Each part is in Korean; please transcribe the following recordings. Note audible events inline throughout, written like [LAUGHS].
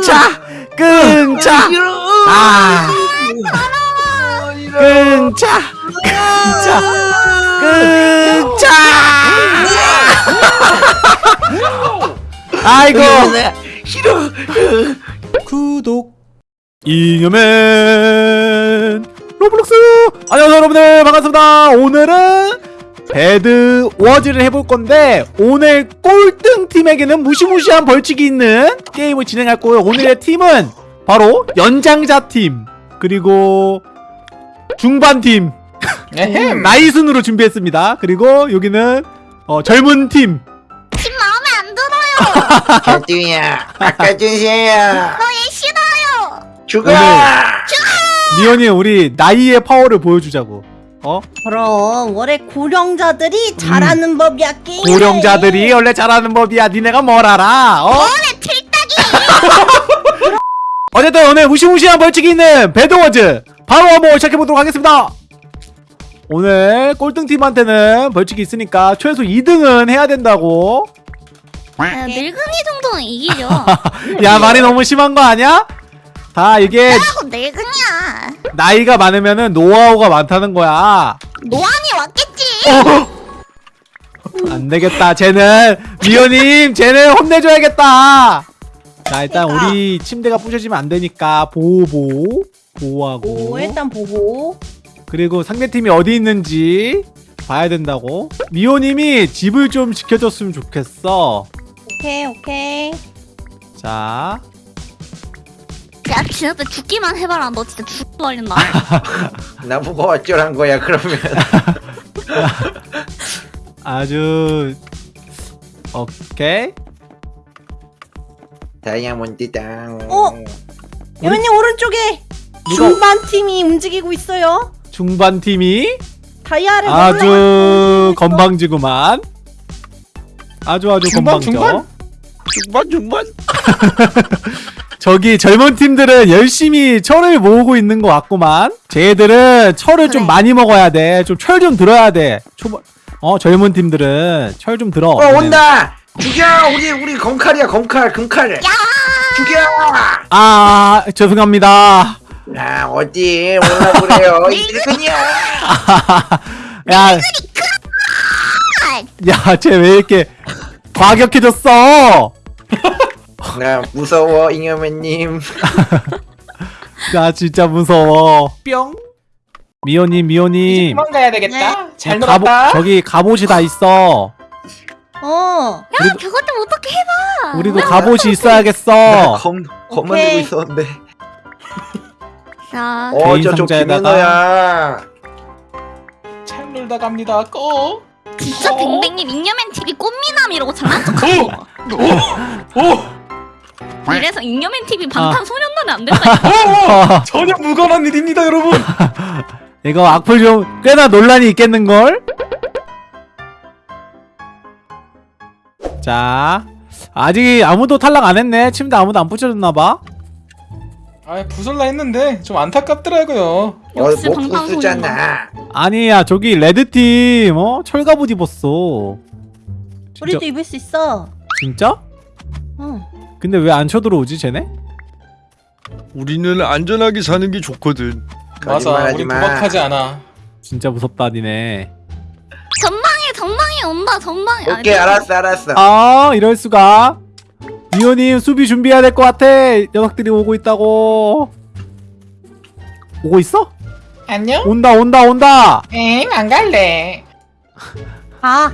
끙차 끙차 아. 끙차 끙차 끙차 아이고. 싫어. 구독. 잉여맨. 로블록스. 안녕하세요 여러분들. 반갑습니다. 오늘은 Bed Wars를 해볼 건데 오늘 꼴등 팀에게는 무시무시한 벌칙이 있는 게임을 진행할 거예요 오늘의 팀은 바로 연장자 팀 그리고 중반 팀 에헴. [LAUGHS] 나이 순으로 준비했습니다 그리고 여기는 어, 젊은 팀집 마음에 안 들어요. 아까 준세야. 너얘 싫어요. 죽어. 오늘. 미연이 우리 나이의 파워를 보여주자고 어? 그럼 원래 고령자들이 잘하는 법이야 게임. 고령자들이 원래 잘하는 법이야 니네가 뭘 알아 어? 너네 틀딱이. 어쨌든 오늘 무시무시한 벌칙이 있는 배드워즈 바로 한번 시작해보도록 하겠습니다 오늘 꼴등팀한테는 벌칙이 있으니까 최소 2등은 해야 된다고 야, 늙은이 정도는 이기죠. 야 말이 너무 심한 거 아니야? 다 이게 하고 늙은이야. 나이가 많으면은 노하우가 많다는 거야 노안이 왔겠지. 안 되겠다 쟤는 미호님 쟤는 혼내줘야겠다 자 일단 그러니까. 우리 침대가 부셔지면 안 되니까 보호 보호하고 오 일단 보고. 그리고 상대팀이 어디 있는지 봐야 된다고 미호님이 집을 좀 지켜줬으면 좋겠어 오케이 오케이. 자 야, 진짜 죽기만 해봐라. 너 진짜 죽어버린다. [LAUGHS] 나보고 어쩌란 거야 그러면. [LAUGHS] 아주 오케이 다이아몬드 땅. 어? 여원님 오른쪽에 누가- 중반 팀이 움직이고 있어요. 중반 팀이 다이아를 아주 건방지구만 아주 아주 중반, 건방져 중반? 중반 중반. [LAUGHS] 저기 젊은 팀들은 열심히 철을 모으고 있는 것 같구만 쟤들은 철을 좀 그래. 많이 먹어야 돼좀 철 좀 들어야 돼 초반 어 젊은 팀들은 철 좀 들어 어 온다. 죽여 우리 우리 검칼이야 검칼 금칼. 야, 죽여. 아 죄송합니다 아 어디 올라 그래요. [LAUGHS] 이들근이야. 야, 야, 쟤 왜 이렇게 과격해졌어? 나 무서워 잉여맨님. [LAUGHS] 나 진짜 무서워. 뿅. 미호님, 미호님. 도망가야 되겠다. 잘 갑오, 놀았다. 저기 갑옷이 다 있어. 어. 야, 그것 좀 어떻게 해봐. 우리도 갑옷이 있어야겠어. 검 검만 오케이. 들고 있었는데. 자, 어 상자에다가. 김은호야. 잘 놀다 갑니다. 고. 진짜 어? 댕댕님 잉여맨 TV 꽃미남 이러고 장난쳤어. 오. 이래서 잉여맨 TV 아. 방탄소년단에 안 된다. 오. [LAUGHS] [LAUGHS] 전혀 무관한 일입니다, 여러분. [LAUGHS] 이거 악플 좀 꽤나 논란이 있겠는걸? 자. 아직 아무도 탈락 안 했네. 침대 아무도 안 붙여줬나봐. 아, 부설라 했는데 좀 안타깝더라고요. 역시 방탄소년단. 아니야, 저기 레드팀, 어? 철갑옷 입었어. 진짜, 우리도 입을 수 있어. 진짜? 어. 근데 왜 안 쳐들어오지, 쟤네? 우리는 안전하게 사는 게 좋거든. 맞아, 우리 마. 도박하지 않아. 진짜 무섭다, 니네. 전방에 전방에 온다. 전방에. 오케이 알았어 알았어. 아, 이럴 수가. 미호님 수비 준비해야 될 것 같아. 녀석들이 오고 있다고. 오고 있어? 안녕? 온다, 온다, 온다. 엥, 안 갈래. 아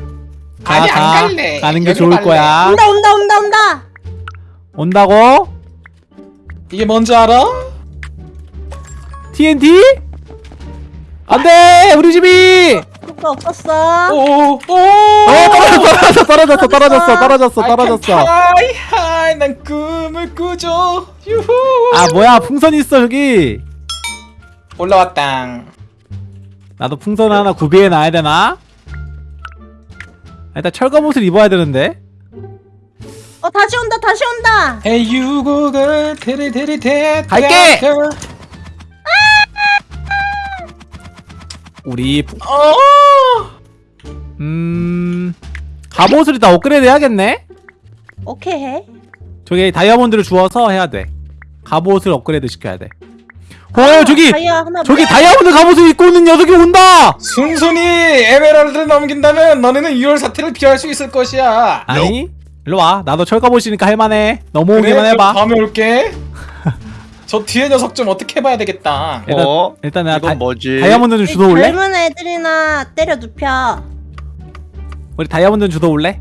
가, 아니, 가. 안 갈래. 가는 게 좋을 갈래. 거야. 온다 온다 온다 온다. 온다고? 이게 뭔지 알아? TNT? 안 돼! 우리 집이! 효과 없었어. 오, 오. 어, 떨어졌어, 떨어졌어, 떨어졌어, 떨어졌어, 떨어졌어. high, high, 난 꿈을 꾸죠. 유후. 아, 뭐야, 풍선 있어, 저기. 올라왔당. 나도 풍선 하나 구비해 놔야 되나? 일단 철검 옷을 입어야 되는데. 어 다시 온다 다시 온다. Hey you Google 테레테레 테 갈게! 우리 풍- 어음 갑옷을 다 업그레이드 해야겠네. 오케이 해. 저기 다이아몬드를 주워서 해야 돼. 갑옷을 업그레이드 시켜야 돼. 어 저기 다이아 하나 저기 다이아몬드 갑옷을 입고 있는 녀석이 온다. 순순히 에메랄드를 넘긴다면 너네는 2월 사태를 피할 수 있을 것이야. 아니 일로 와. 나도 철갑옷이니까 할만해. 넘어오기만 그래, 해봐. 다음에 올게. [LAUGHS] 저 뒤에 녀석 좀 어떻게 해봐야 되겠다. 일단 어? 일단 내가 이건 다, 뭐지? 다이아몬드 좀 주워 올래? 젊은 애들이나 때려 눕혀. 우리 다이아몬드 주워 올래?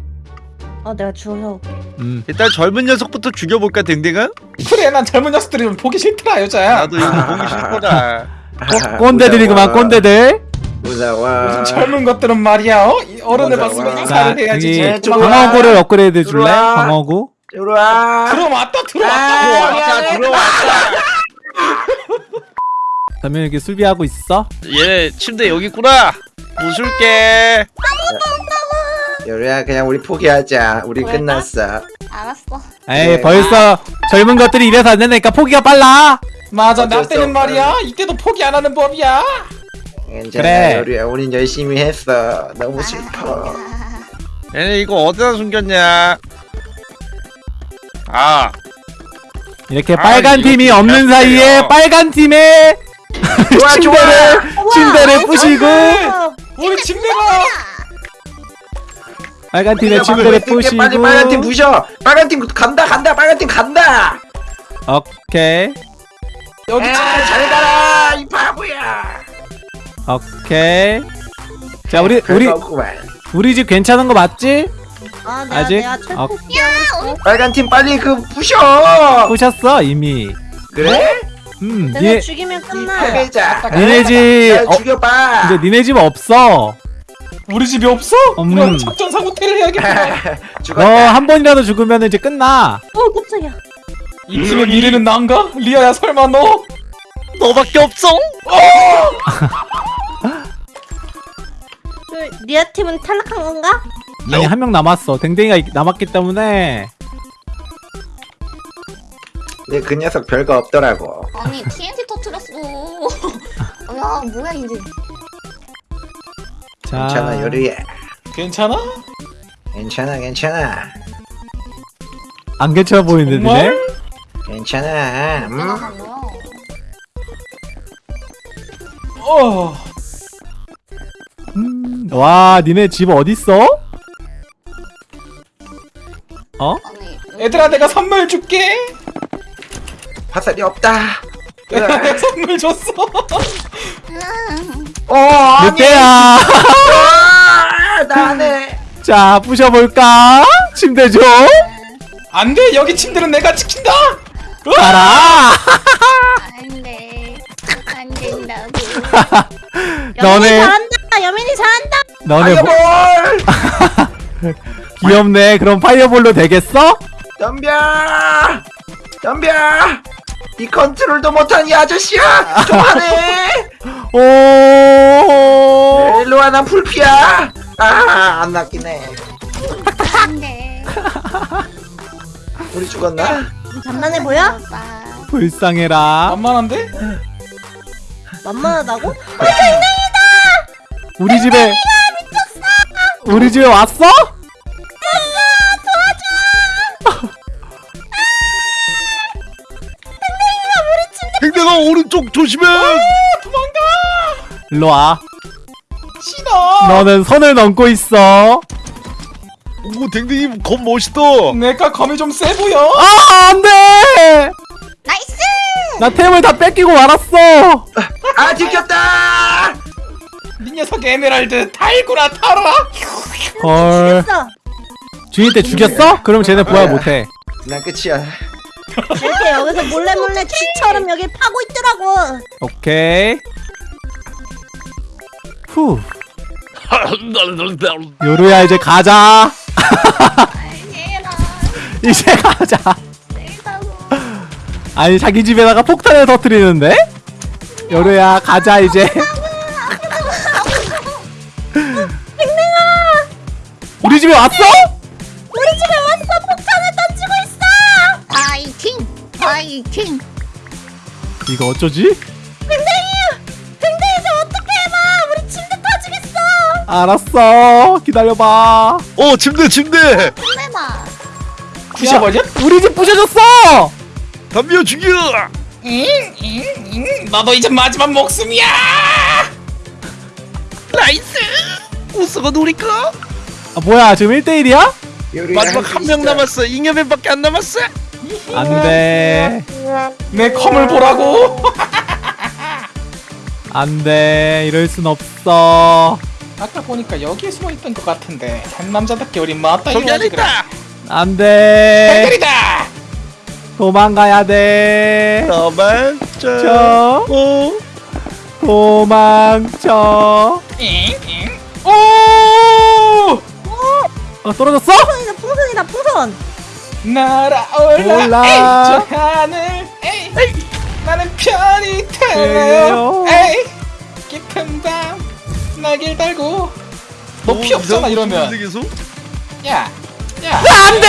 어 내가 주워서 올게. 음. 일단 젊은 녀석부터 죽여볼까 댕댕아? 그래 난 젊은 녀석들이 좀 보기 싫더라 여자야. 나도 이거 보기 싫거다. 꼰- 꼰대들이구만 꼰대들. 무서워 요즘 [LAUGHS] 젊은 것들은 말이야 어? 이 어른을 봤으면. 인사를 해야지. 방어구를 업그레이드 줄래? 들어와. 방어구? 들어와 들어왔다 아, 들어왔다 들어왔다. 그러면 여기 수비하고 있어? 얘 침대 여기 있구나. 부술게. 요리야 그냥 우리 포기하자 우리 그럴까? 끝났어 알았어. 에이 네. 벌써 젊은 것들이 이래서 안 되니까 포기가 빨라. 맞아 나 때는. 말이야 이때도 포기 안 하는 법이야 괜찮아 그래. 요리야 우린 열심히 했어. 너무 슬퍼. 얘네 이거 어디다 숨겼냐? 아, 이렇게 아, 빨간 이거 팀이 좀 없는 사이에. 빨간 팀에 [LAUGHS] 좋아 침대를 좋아 침대를 부시고 어, 우리 침대가! 빨간 우리가 침대를 부시고 빨리 빨간 팀 부셔. 빨간 팀 간다 간다 빨간 팀 간다! 오케이. 여기 바보야 오케이 자 우리 우리. 우리 집 괜찮은 거 맞지? 아 내가 아직? 내가 어. 철퇴 시작했어. 빨간 팀 빨리 그 부셔 보셨어 이미 그래? 음 내가 니네 죽이면 끝나. 패배자 니네 집 야, 어, 죽여봐 이제 니네 집 없어 우리 집이 없어? 음. 그럼 작전상 호텔을 해야겠구나 너 죽었다 한 번이라도 죽으면 이제 끝나 어 깜짝이야. 이 팀의 미래는 난가? 리아야 설마 너? 너밖에 없어. [LAUGHS] 그 리아 팀은 탈락한 건가? 아니 한 명 남았어 댕댕이가 이- 남았기 때문에 근데 그 녀석 별거 없더라고 아니 TNT 터트렸어. [LAUGHS] 야 뭐야 이제. 자 괜찮아 요리야 괜찮아? 괜찮아 괜찮아 안 괜찮아 보이는데 니네? 괜찮아 음? 어 음, 와 니네 집 어딨어? 어? 얘들아 내가 선물 줄게. 화살이 없다. 내가 내가 [LAUGHS] 선물 줬어. 어 아니. 늑대야. 아, 나네. 자 부셔볼까? 침대 좀 안돼. 여기 침대는 내가 지킨다. 가라. 안돼. 안 된다고. [LAUGHS] 여민이 너네 잘한다. 여민이 잘한다. 너네 뭐, fireball [LAUGHS] 귀엽네 그럼 파이어볼로 되겠어? 덤벼 덤벼 이 컨트롤도 못한 이 아저씨야 좀 하네 [LAUGHS] 오 일로와 난 풀피야 아안 낚이네 안돼. 우리 죽었나? 잔만해 보여? 불쌍해라 만만한데? 만만하다고? 우리 집에 우리 집에 왔어? 댕댕아 오른쪽 조심해. 일로 와 싫어 너는 선을 넘고 있어 오 댕댕이 겁 멋있다. 내가 검이 좀 세 보여 아 안돼 나이스. 나 템을 다 뺏기고 말았어 아 들켰다 이 녀석 에메랄드 달구나 타라 헐. 주인 때 죽였어? 그럼 쟤네 부활 못해 난 끝이야 이렇게 여기서 몰래 몰래 쥐처럼 여기 파고 있더라고. 오케이 후 요루야 이제 가자. [LAUGHS] 이제 가자. 아니 자기 집에다가 폭탄을 터뜨리는데? 요루야 가자 이제 우리 집에 왔어? 우리 집에 왔어. 폭탄을 던지고 있어. 파이팅. 파이팅. 이거 어쩌지? 댕댕이, 댕댕이 좀 어떻게 해봐. 우리 침대 터지겠어. 알았어 기다려봐 어 침대 침대. 혼내봐. 부셔버려? 우리 집 부셔졌어! 덤벼 죽여 너도 이제 마지막 목숨이야. nice 우스가 노릴까 아 뭐야 지금 1대1이야? 마지막 한 명 남았어. 잉여맨밖에 안 남았어? 안돼. 내 컨을 보라고. [LAUGHS] 안돼. 이럴 순 없어. 아까 보니까 여기에 숨어 있던 것 같은데. 한 남자답게 우리 맞다 저기 안에 있다. 안돼. 팬들이다. 도망가야 돼. 도망쳐. 저 어? 도망쳐. 오! 어 떨어졌어? 풍선이다 풍선이다 풍선. 날아올라. 올라. 에이 저 하늘. 에이, 나는 편히. 탈래요. 에이 깊은 밤 날길 달고. 너 피 없잖아 이러면? 야 야. 안돼!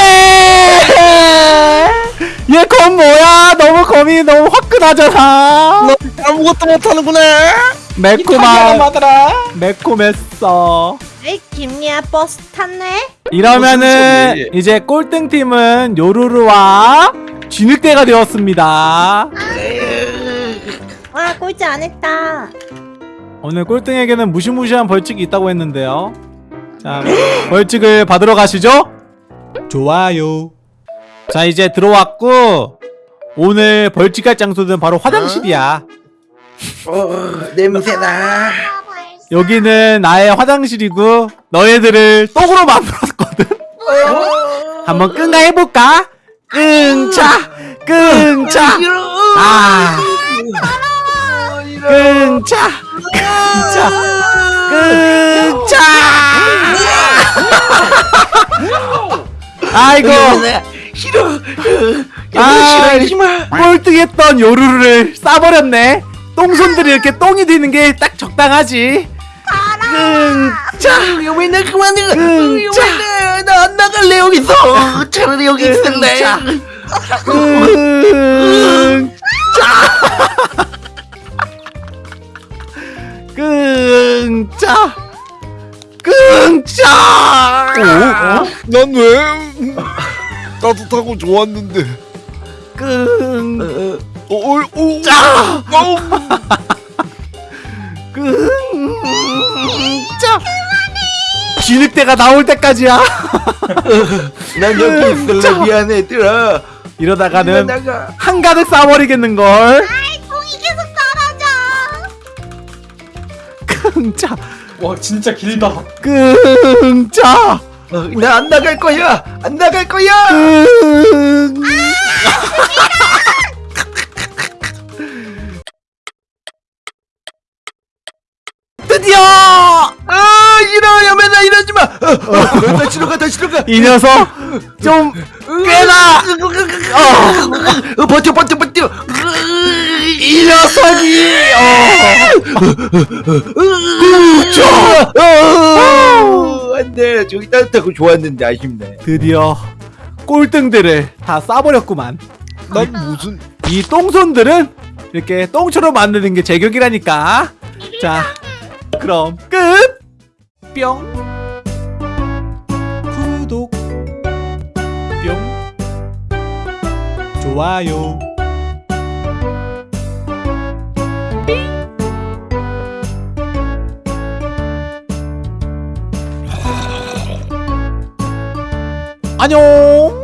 [LAUGHS] 얘검 뭐야? 너무 검이 너무 화끈하잖아. 아무것도 못하는구나. 매콤한 매콤했어 에이 김리아 버스 탔네? 이러면은 소리? 이제 꼴등팀은 요루루와 진흙대가 되었습니다. 와 꼴찌 안 했다. 오늘 꼴등에게는 무시무시한 벌칙이 있다고 했는데요. 자 [GASPS] 벌칙을 받으러 가시죠. 좋아요. 자 이제 들어왔고 오늘 벌칙할 장소는 바로 화장실이야. 어 냄새나 여기는 나의 화장실이고 너희들을 똥으로 만들었거든. 한번 끙가 해볼까? 끙차 끙차. 아 끙차 끙차 끙차. 아이고. 싫어 아, 싫어 이러지마. 꼴등했던 요루루를 싸버렸네. 똥손들이 이렇게 똥이 되는 게 딱 적당하지 끙차 이거 왜날 그만해. 응, 자. 나안 나갈래 여기서. 차라리 여기 있을래. 자. 끙 끙짜 끙짜 난 왜? 따뜻하고 좋았는데. 끙짜 어, 어, 어, 끙짜. 진흙대가 나올 때까지야. [LAUGHS] 난 여기 있을래. 미안해 얘들아. 이러다가는 나가. 한가득 싸버리겠는걸. 똥이 계속 떨어져. [LAUGHS] 끙짜 와 진짜 길다. 끙짜 나안 나갈 거야. 안 나갈 거야. 끙 드디어 아 싫어 여매나 이러지 마. 어, 어, 다시 가 다시 가. 이 녀석 좀 꽤나 어, 어, 버텨 버텨 버텨. 이 녀석이 어, 어, 안돼 저기 따뜻하고 좋았는데 아쉽네. 드디어 꼴등들을 다 싸버렸구만 난 무슨 이 똥손들은 이렇게 똥처럼 만드는 게 제격이라니까 자 그럼 끝! 뿅. 구독. 뿅. 좋아요. 안녕